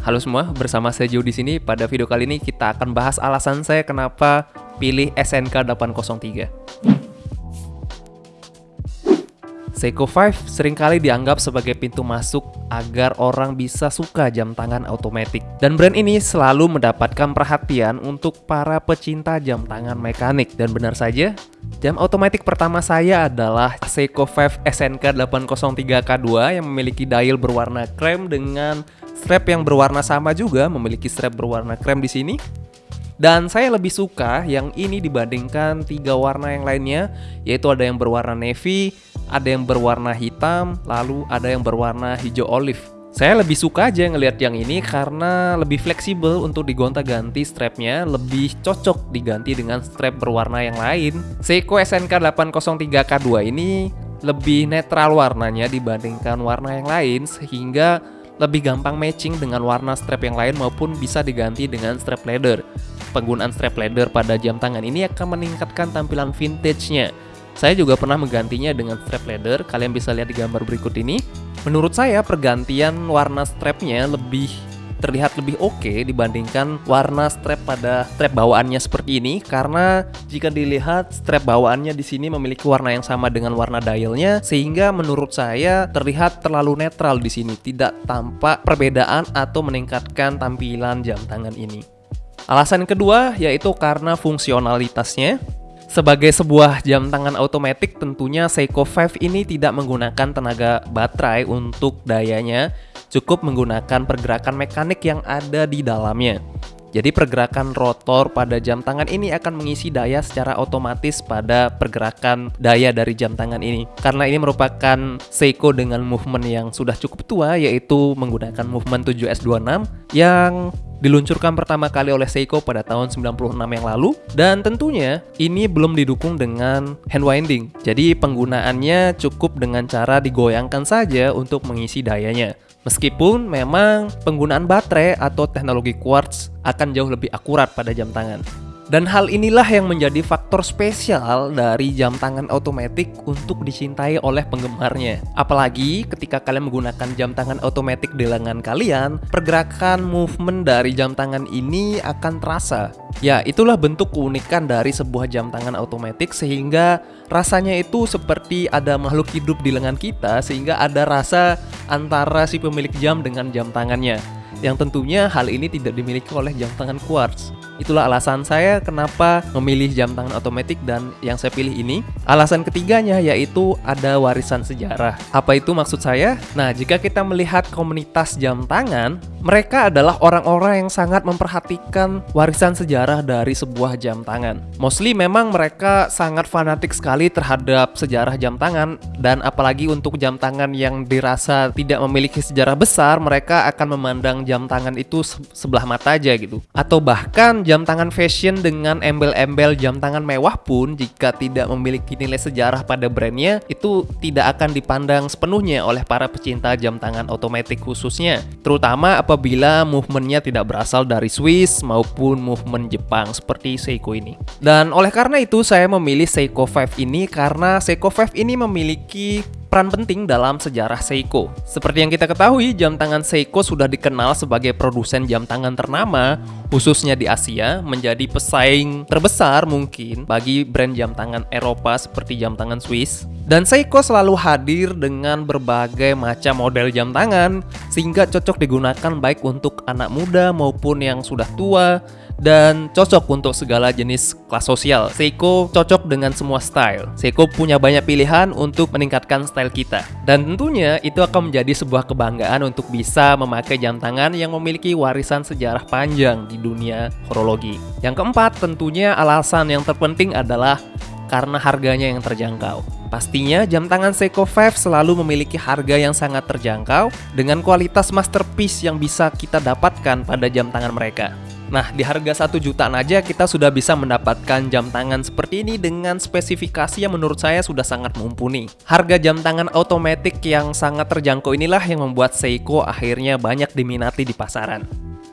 Halo semua, bersama saya Jo di sini. Pada video kali ini kita akan bahas alasan saya kenapa pilih SNK 803. Seiko 5 sering kali dianggap sebagai pintu masuk agar orang bisa suka jam tangan otomatis. Dan brand ini selalu mendapatkan perhatian untuk para pecinta jam tangan mekanik. Dan benar saja, jam otomatis pertama saya adalah Seiko 5 SNK 803K2 yang memiliki dial berwarna krem dengan strap yang berwarna sama juga, memiliki strap berwarna krem di sini. Dan saya lebih suka yang ini dibandingkan tiga warna yang lainnya, yaitu ada yang berwarna navy, ada yang berwarna hitam, lalu ada yang berwarna hijau olive. Saya lebih suka aja ngelihat yang ini karena lebih fleksibel untuk digonta-ganti strapnya, lebih cocok diganti dengan strap berwarna yang lain. Seiko SNK 803K2 ini lebih netral warnanya dibandingkan warna yang lain sehingga lebih gampang matching dengan warna strap yang lain maupun bisa diganti dengan strap leather. Penggunaan strap leather pada jam tangan ini akan meningkatkan tampilan vintage-nya saya juga pernah menggantinya dengan strap leather, kalian bisa lihat di gambar berikut ini. Menurut saya pergantian warna strapnya lebih terlihat lebih oke okay dibandingkan warna strap pada strap bawaannya seperti ini. Karena jika dilihat strap bawaannya di sini memiliki warna yang sama dengan warna dialnya sehingga menurut saya terlihat terlalu netral di sini. Tidak tampak perbedaan atau meningkatkan tampilan jam tangan ini. Alasan kedua yaitu karena fungsionalitasnya. Sebagai sebuah jam tangan otomatis tentunya Seiko 5 ini tidak menggunakan tenaga baterai untuk dayanya, cukup menggunakan pergerakan mekanik yang ada di dalamnya. Jadi pergerakan rotor pada jam tangan ini akan mengisi daya secara otomatis pada pergerakan daya dari jam tangan ini. Karena ini merupakan Seiko dengan movement yang sudah cukup tua yaitu menggunakan movement 7S26 yang diluncurkan pertama kali oleh Seiko pada tahun 96 yang lalu dan tentunya ini belum didukung dengan hand winding. Jadi penggunaannya cukup dengan cara digoyangkan saja untuk mengisi dayanya. Meskipun memang penggunaan baterai atau teknologi quartz akan jauh lebih akurat pada jam tangan. Dan hal inilah yang menjadi faktor spesial dari jam tangan otomatis untuk dicintai oleh penggemarnya. Apalagi ketika kalian menggunakan jam tangan otomatis di lengan kalian, pergerakan movement dari jam tangan ini akan terasa. Ya, itulah bentuk keunikan dari sebuah jam tangan otomatis sehingga rasanya itu seperti ada makhluk hidup di lengan kita sehingga ada rasa antara si pemilik jam dengan jam tangannya. Yang tentunya hal ini tidak dimiliki oleh jam tangan quartz. Itulah alasan saya kenapa memilih jam tangan otomatis dan yang saya pilih ini. Alasan ketiganya yaitu ada warisan sejarah. Apa itu maksud saya? Nah, jika kita melihat komunitas jam tangan, mereka adalah orang-orang yang sangat memperhatikan warisan sejarah dari sebuah jam tangan. Mostly memang mereka sangat fanatik sekali terhadap sejarah jam tangan dan apalagi untuk jam tangan yang dirasa tidak memiliki sejarah besar, mereka akan memandang jam tangan itu sebelah mata aja gitu. Atau bahkan jam tangan fashion dengan embel-embel jam tangan mewah pun jika tidak memiliki nilai sejarah pada brandnya itu tidak akan dipandang sepenuhnya oleh para pecinta jam tangan otomatis khususnya. Terutama apabila movementnya tidak berasal dari Swiss maupun movement Jepang seperti Seiko ini. Dan oleh karena itu saya memilih Seiko 5 ini karena Seiko 5 ini memiliki peran penting dalam sejarah Seiko. Seperti yang kita ketahui, jam tangan Seiko sudah dikenal sebagai produsen jam tangan ternama, khususnya di Asia, menjadi pesaing terbesar mungkin bagi brand jam tangan Eropa seperti jam tangan Swiss. Dan Seiko selalu hadir dengan berbagai macam model jam tangan, sehingga cocok digunakan baik untuk anak muda maupun yang sudah tua, dan cocok untuk segala jenis kelas sosial. Seiko cocok dengan semua style. Seiko punya banyak pilihan untuk meningkatkan style kita. Dan tentunya itu akan menjadi sebuah kebanggaan untuk bisa memakai jam tangan yang memiliki warisan sejarah panjang di dunia horologi. Yang keempat, tentunya alasan yang terpenting adalah karena harganya yang terjangkau. Pastinya jam tangan Seiko 5 selalu memiliki harga yang sangat terjangkau dengan kualitas masterpiece yang bisa kita dapatkan pada jam tangan mereka. Nah, di harga 1 jutaan aja kita sudah bisa mendapatkan jam tangan seperti ini dengan spesifikasi yang menurut saya sudah sangat mumpuni. Harga jam tangan otomatis yang sangat terjangkau inilah yang membuat Seiko akhirnya banyak diminati di pasaran.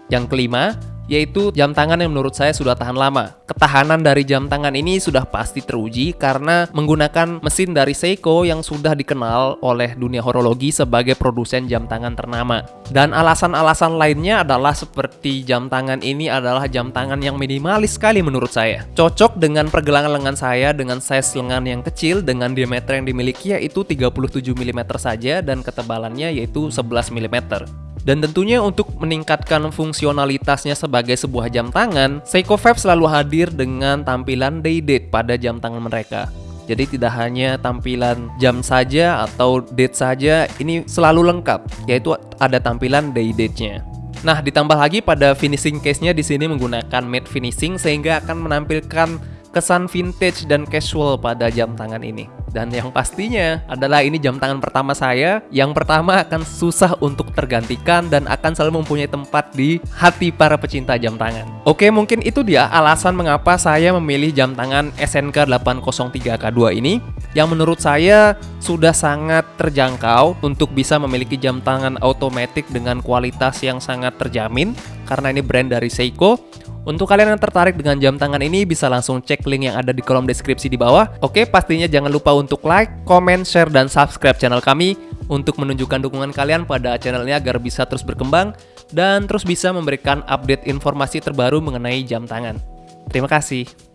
Yang kelima, yaitu jam tangan yang menurut saya sudah tahan lama. Ketahanan dari jam tangan ini sudah pasti teruji karena menggunakan mesin dari Seiko yang sudah dikenal oleh dunia horologi sebagai produsen jam tangan ternama. Dan alasan-alasan lainnya adalah seperti jam tangan ini adalah jam tangan yang minimalis sekali menurut saya. Cocok dengan pergelangan lengan saya dengan size lengan yang kecil dengan diameter yang dimiliki yaitu 37 mm saja dan ketebalannya yaitu 11 mm. Dan tentunya untuk meningkatkan fungsionalitasnya sebagai sebuah jam tangan, Seiko 5 selalu hadir dengan tampilan day date pada jam tangan mereka. Jadi tidak hanya tampilan jam saja atau date saja, ini selalu lengkap, yaitu ada tampilan day date-nya. Nah, ditambah lagi pada finishing case-nya di sini menggunakan matte finishing sehingga akan menampilkan kesan vintage dan casual pada jam tangan ini. Dan yang pastinya adalah ini jam tangan pertama saya yang pertama akan susah untuk tergantikan dan akan selalu mempunyai tempat di hati para pecinta jam tangan. Oke, mungkin itu dia alasan mengapa saya memilih jam tangan SNK 803K2 ini yang menurut saya sudah sangat terjangkau untuk bisa memiliki jam tangan otomatis dengan kualitas yang sangat terjamin karena ini brand dari Seiko untuk kalian yang tertarik dengan jam tangan ini bisa langsung cek link yang ada di kolom deskripsi di bawah. Oke, pastinya jangan lupa untuk like, comment, share, dan subscribe channel kami untuk menunjukkan dukungan kalian pada channel ini agar bisa terus berkembang dan terus bisa memberikan update informasi terbaru mengenai jam tangan. Terima kasih.